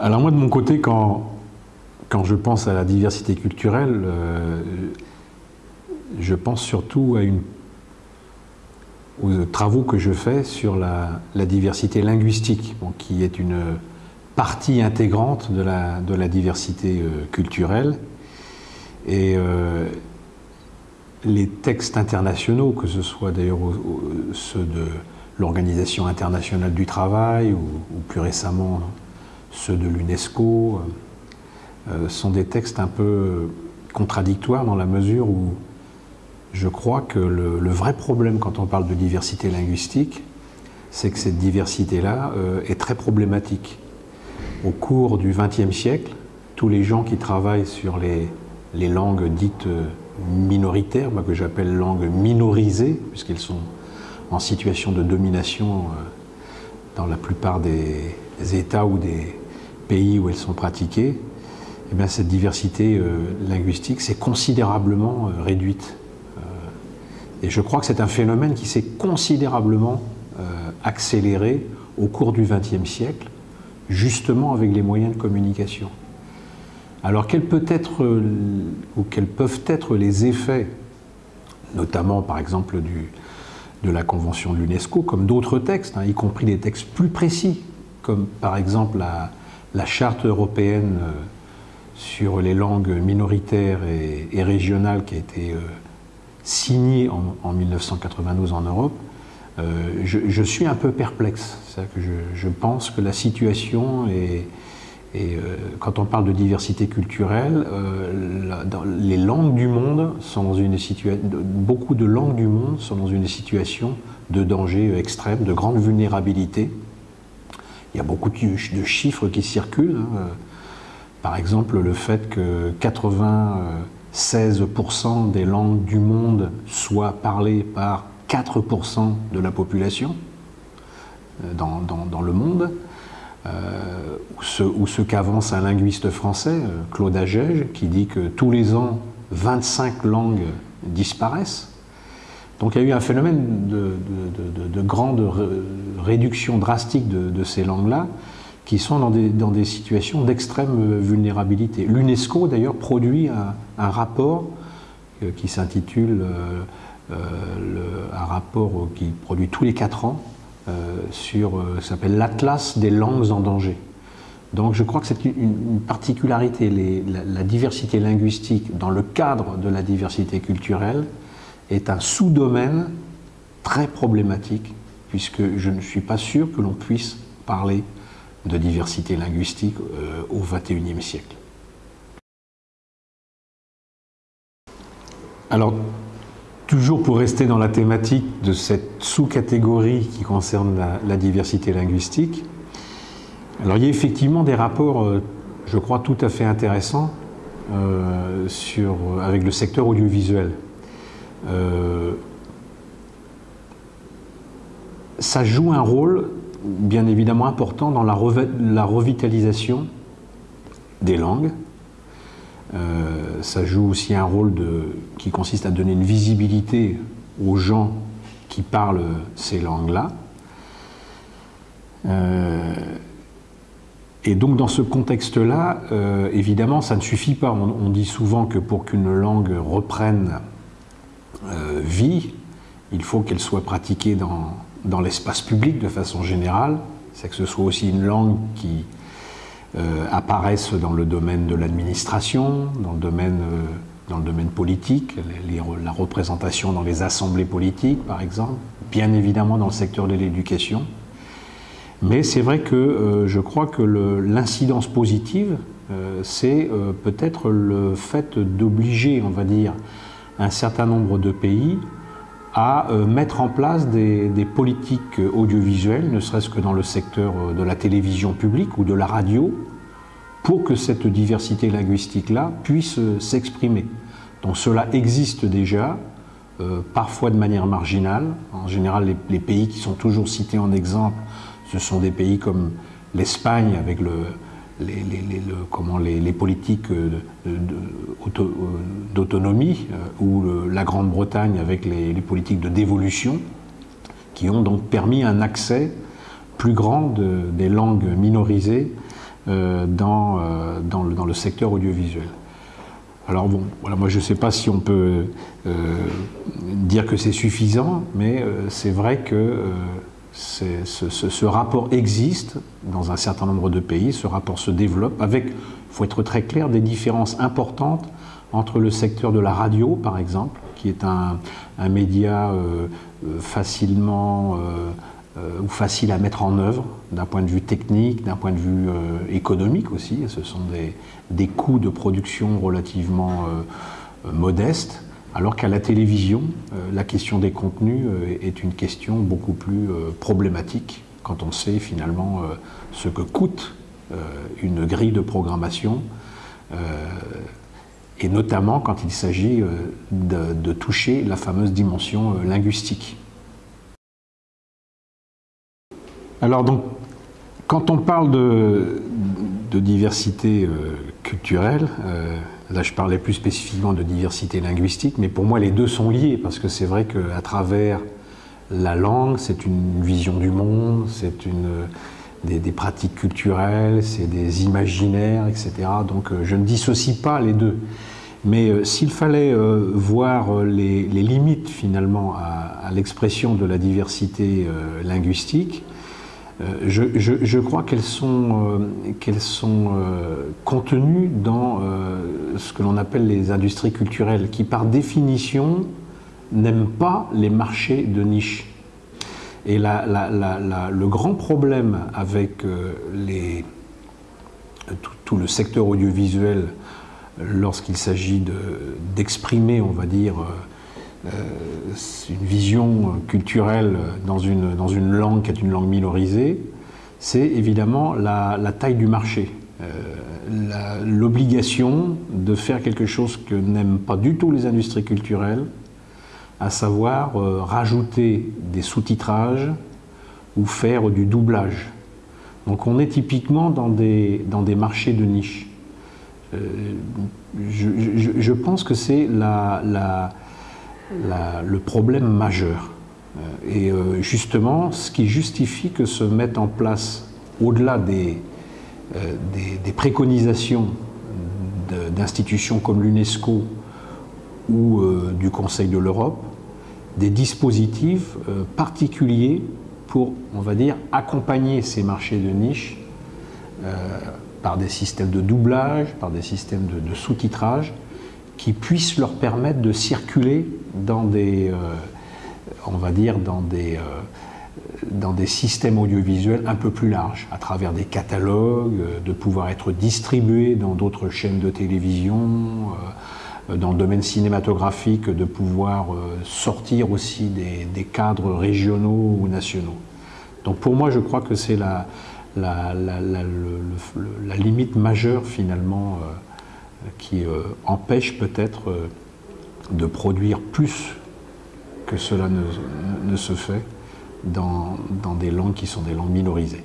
Alors moi de mon côté, quand, je pense à la diversité culturelle, euh, je pense surtout aux travaux que je fais sur la, diversité linguistique, qui est une partie intégrante de la, de la diversité euh, culturelle. Et euh, les textes internationaux, que ce soit d'ailleurs ceux de l'Organisation internationale du travail ou, plus récemment ceux de l'UNESCO, euh, sont des textes un peu contradictoires dans la mesure où je crois que le, vrai problème quand on parle de diversité linguistique, c'est que cette diversité-là euh, est très problématique. Au cours du XXe siècle, tous les gens qui travaillent sur les, les langues dites euh, minoritaires, que j'appelle langues minorisées, puisqu'elles sont en situation de domination euh, dans la plupart des États ou des pays où elles sont pratiquées, eh bien, cette diversité linguistique s'est considérablement réduite. Et je crois que c'est un phénomène qui s'est considérablement euh, accéléré au cours du XXe siècle, justement avec les moyens de communication. Alors quels, être, euh, ou quels peuvent être les effets, notamment par exemple de la Convention de l'UNESCO, comme d'autres textes, hein, y compris des textes plus précis, comme par exemple la, la Charte européenne euh, sur les langues minoritaires et, régionales qui a été signé en, 1992 en Europe, euh, je, suis un peu perplexe. Que je, pense que la situation est, euh, quand on parle de diversité culturelle, euh, les langues du monde sont dans une situation, beaucoup de langues du monde sont dans une situation de danger extrême, de grande vulnérabilité. Il y a beaucoup de, chiffres qui circulent. Hein. Par exemple, le fait que 80 16% des langues du monde soient parlées par 4% de la population euh, dans, le monde, euh, ou ce, qu'avance un linguiste français, euh, Claude Agege, qui dit que tous les ans, 25 langues disparaissent. Donc il y a eu un phénomène de, grande réduction drastique de ces langues-là, qui sont dans des, dans des situations d'extrême vulnérabilité. L'UNESCO, d'ailleurs, produit un, rapport euh, qui s'intitule, euh, euh, un rapport qui produit tous les quatre ans, sur, s'appelle l'Atlas des langues en danger. Donc je crois que c'est une, particularité, la, diversité linguistique dans le cadre de la diversité culturelle est un sous-domaine très problématique, puisque je ne suis pas sûr que l'on puisse parler de diversité linguistique euh, au XXIe siècle. Alors, toujours pour rester dans la thématique de cette sous-catégorie qui concerne la, diversité linguistique, alors il y a effectivement des rapports, euh, je crois, tout à fait intéressants euh, sur, avec le secteur audiovisuel. Ça joue un rôle bien évidemment important dans la, revitalisation des langues. Euh, ça joue aussi un rôle qui consiste à donner une visibilité aux gens qui parlent ces langues-là. Euh, et donc dans ce contexte-là, euh, évidemment, ça ne suffit pas. On, dit souvent que pour qu'une langue reprenne vie, il faut qu'elle soit pratiquée dans, dans l'espace public de façon générale, c'est que ce soit aussi une langue qui euh, apparaisse dans le domaine de l'administration, dans, le domaine, euh, dans le domaine politique, la représentation dans les assemblées politiques par exemple, bien évidemment dans le secteur de l'éducation. Mais c'est vrai que euh, je crois que l'incidence positive, c'est peut-être le fait d'obliger, on va dire, un certain nombre de pays à euh, mettre en place des, politiques audiovisuelles, ne serait-ce que dans le secteur euh, de la télévision publique ou de la radio, pour que cette diversité linguistique-là puisse euh, s'exprimer. Donc cela existe déjà, parfois de manière marginale. En général, les, pays qui sont toujours cités en exemple, ce sont des pays comme l'Espagne avec le, les, comment les, politiques d'autonomie euh, ou la Grande-Bretagne avec les, politiques de dévolution qui ont donc permis un accès plus grand des langues minorisées dans, dans, le, dans, le, secteur audiovisuel. Alors bon, voilà, moi je ne sais pas si on peut dire que c'est suffisant, mais c'est vrai que ce, rapport existe dans un certain nombre de pays, ce rapport se développe avec, il faut être très clair, des différences importantes entre le secteur de la radio, par exemple, qui est un, média euh, euh, facilement euh, ou facile à mettre en œuvre d'un point de vue technique, d'un point de vue économique aussi. Ce sont des coûts de production relativement modestes, alors qu'à la télévision, la question des contenus est une question beaucoup plus problématique quand on sait finalement ce que coûte une grille de programmation et notamment quand il s'agit euh, de, toucher la fameuse dimension euh, linguistique. Alors donc, quand on parle de, diversité euh, culturelle, là je parlais plus spécifiquement de diversité linguistique, mais pour moi les deux sont liés, parce que c'est vrai qu'à travers la langue, c'est une vision du monde, c'est une des, pratiques culturelles, c'est des imaginaires, etc. Donc euh, je ne dissocie pas les deux. Mais euh, s'il fallait euh, voir les, limites finalement à, l'expression de la diversité linguistique, je, crois qu'elles sont, qu'elles sont contenues dans ce que l'on appelle les industries culturelles, qui par définition n'aiment pas les marchés de niche. Et le grand problème avec euh, tout, le secteur audiovisuel lorsqu'il s'agit d'exprimer, on va dire, euh, une vision culturelle dans une, dans une langue qui est une langue minorisée, c'est évidemment la, taille du marché. Euh, l'obligation de faire quelque chose que n'aiment pas du tout les industries culturelles, à savoir euh, rajouter des sous-titrages ou faire du doublage. Donc on est typiquement dans des, dans des marchés de niche. Euh, je, pense que c'est la, le problème majeur. Euh, et justement, ce qui justifie que se mettent en place, au-delà des, des, préconisations d'institutions comme l'UNESCO ou du Conseil de l'Europe, des dispositifs euh, particuliers pour, on va dire, accompagner ces marchés de niche euh, par des systèmes de doublage, par des systèmes de, sous-titrage, qui puissent leur permettre de circuler dans des, euh, on va dire, dans des, dans des systèmes audiovisuels un peu plus larges, à travers des catalogues, de pouvoir être distribués dans d'autres chaînes de télévision, euh, dans le domaine cinématographique de pouvoir euh, sortir aussi des, cadres régionaux ou nationaux. Donc pour moi, je crois que c'est la, la, limite majeure finalement euh, qui empêche peut-être de produire plus que cela ne, se fait dans, dans des langues qui sont des langues minorisées.